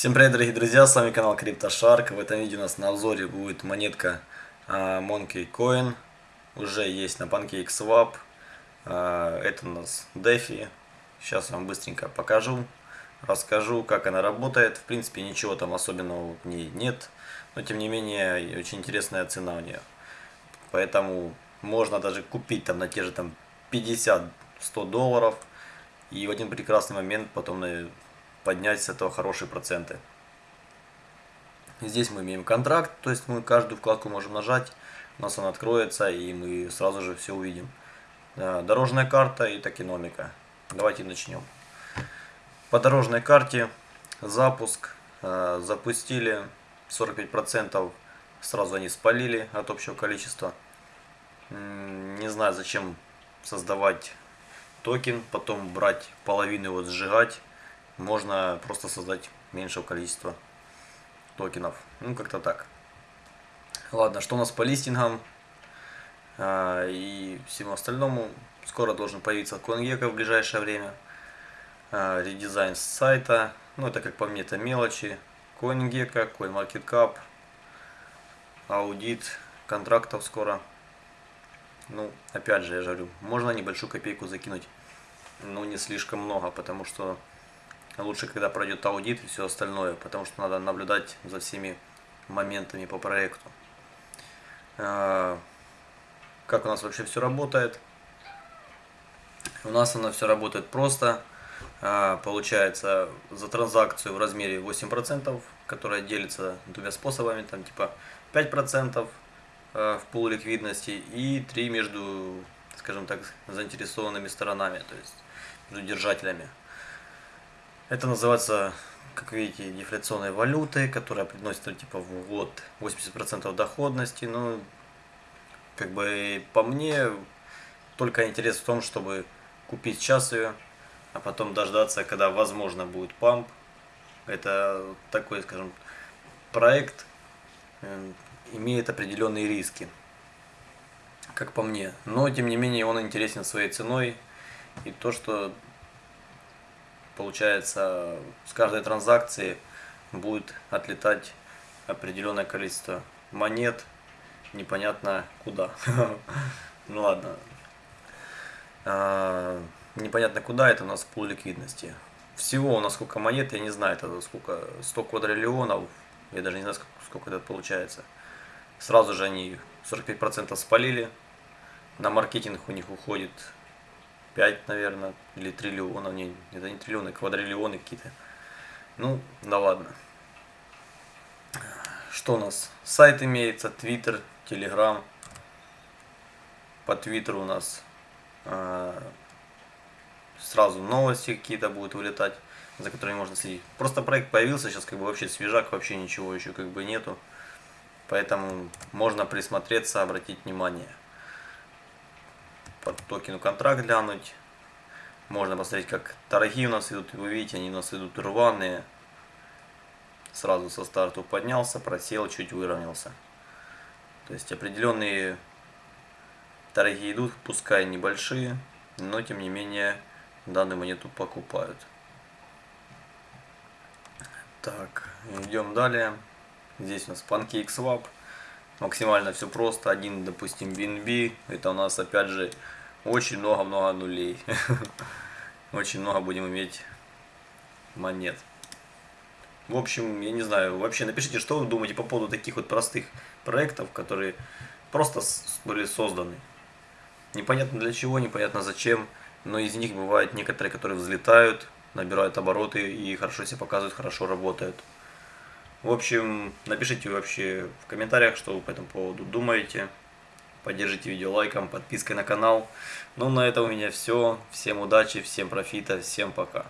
Всем привет, дорогие друзья, с вами канал CryptoShark. В этом видео у нас на обзоре будет монетка а, Monkey Coin. Уже есть на PancakeSwap. А, это у нас DeFi. Сейчас вам быстренько покажу, расскажу, как она работает. В принципе, ничего там особенного в ней нет. Но, тем не менее, очень интересная цена у нее. Поэтому можно даже купить там на те же там 50-100 долларов. И в один прекрасный момент потом поднять с этого хорошие проценты. Здесь мы имеем контракт, то есть мы каждую вкладку можем нажать, у нас она откроется и мы сразу же все увидим. Дорожная карта и токеномика. Давайте начнем. По дорожной карте запуск э, запустили 45% сразу они спалили от общего количества. Не знаю зачем создавать токен, потом брать половину его сжигать можно просто создать меньшего количества токенов. Ну, как-то так. Ладно, что у нас по листингам а, и всему остальному. Скоро должен появиться CoinGecko в ближайшее время. А, редизайн сайта. Ну, это, как по мне, это мелочи. CoinGecko, CoinMarketCap. Аудит контрактов скоро. Ну, опять же, я говорю, можно небольшую копейку закинуть, но не слишком много, потому что лучше, когда пройдет аудит и все остальное, потому что надо наблюдать за всеми моментами по проекту. А, как у нас вообще все работает? У нас оно все работает просто. А, получается за транзакцию в размере 8%, которая делится двумя способами, там типа 5% а, в пул ликвидности и 3 между, скажем так, заинтересованными сторонами, то есть между держателями. Это называется, как видите, дефляционной валютой, которая приносит типа в год 80% доходности. Ну, как бы по мне, только интерес в том, чтобы купить сейчас ее, а потом дождаться, когда возможно будет памп. Это такой, скажем, проект э, имеет определенные риски, как по мне. Но, тем не менее, он интересен своей ценой. И то, что получается, с каждой транзакции будет отлетать определенное количество монет, непонятно куда. Ну ладно. А, непонятно куда, это у нас пул ликвидности. Всего у нас сколько монет, я не знаю, это сколько, 100 квадриллионов, я даже не знаю, сколько это получается. Сразу же они 45% спалили, на маркетинг у них уходит 5, наверное, или триллионов, не, это не триллионы, квадриллионы какие-то. Ну, да ладно. Что у нас? Сайт имеется, Твиттер, Телеграм. По Твиттеру у нас э, сразу новости какие-то будут вылетать, за которыми можно следить. Просто проект появился, сейчас как бы вообще свежак, вообще ничего еще как бы нету. Поэтому можно присмотреться, обратить внимание под токену контракт глянуть. Можно посмотреть, как торги у нас идут. Вы видите, они у нас идут рваные. Сразу со старту поднялся, просел, чуть выровнялся. То есть определенные торги идут, пускай небольшие, но тем не менее данную монету покупают. Так, идем далее. Здесь у нас PancakeSwap максимально все просто. Один, допустим, BNB, это у нас опять же очень много-много нулей. Очень много будем иметь монет. В общем, я не знаю, вообще напишите, что вы думаете по поводу таких вот простых проектов, которые просто были созданы. Непонятно для чего, непонятно зачем, но из них бывают некоторые, которые взлетают, набирают обороты и хорошо себя показывают, хорошо работают. В общем, напишите вообще в комментариях, что вы по этому поводу думаете. Поддержите видео лайком, подпиской на канал. Ну, на этом у меня все. Всем удачи, всем профита, всем пока.